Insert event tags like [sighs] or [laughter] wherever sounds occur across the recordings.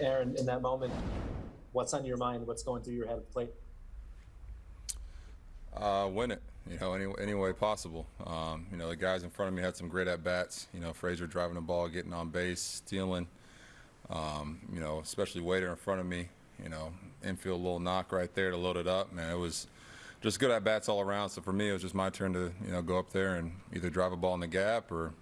Aaron, in that moment, what's on your mind? What's going through your head at the plate? Uh, win it, you know, any, any way possible. Um, you know, the guys in front of me had some great at bats. You know, Frazier driving the ball, getting on base, stealing. Um, you know, especially Wader in front of me. You know, infield little knock right there to load it up. Man, it was just good at bats all around. So for me, it was just my turn to you know go up there and either drive a ball in the gap or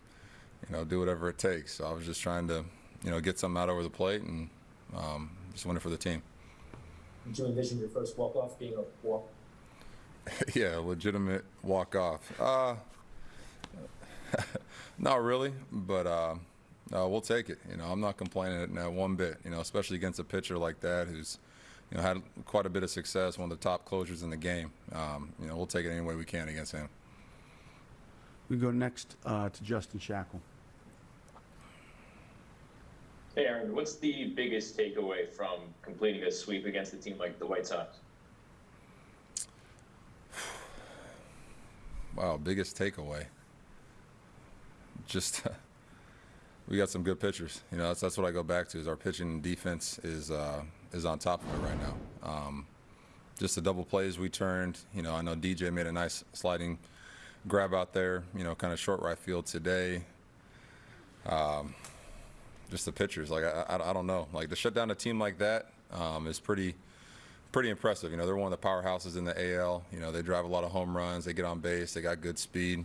you know do whatever it takes. So I was just trying to you know get something out over the plate and um, just win it for the team. Did you envision your first walk off being a walk? [laughs] yeah, legitimate walk off. Uh, [laughs] not really, but uh, uh, we'll take it. You know, I'm not complaining at one bit. You know, especially against a pitcher like that who's, you know, had quite a bit of success, one of the top closers in the game. Um, you know, we'll take it any way we can against him. We go next uh, to Justin Shackle. Hey, Aaron, what's the biggest takeaway from completing a sweep against a team like the White Sox? [sighs] Wow, biggest takeaway. Just [laughs] we got some good pitchers. You know, that's that's what I go back to. Is our pitching defense is uh, is on top of it right now. Um, just the double plays we turned. You know, I know DJ made a nice sliding grab out there. You know, kind of short right field today. Um, just the pitchers, like I, I, I, don't know, like to shut down a team like that um, is pretty pretty impressive. You know, they're one of the powerhouses in the AL. You know, they drive a lot of home runs. They get on base. They got good speed.